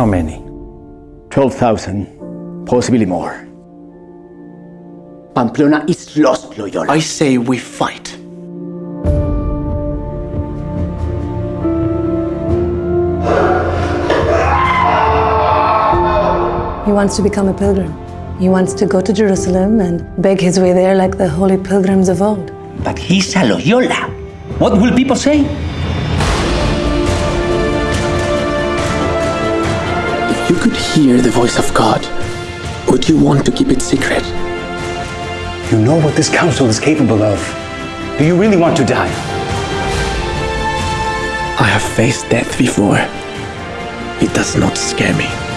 How many? 12,000, possibly more. Pamplona is lost, Loyola. I say we fight. He wants to become a pilgrim. He wants to go to Jerusalem and beg his way there like the holy pilgrims of old. But he's a Loyola. What will people say? Could hear the voice of God, would you want to keep it secret? You know what this council is capable of. Do you really want to die? I have faced death before. It does not scare me.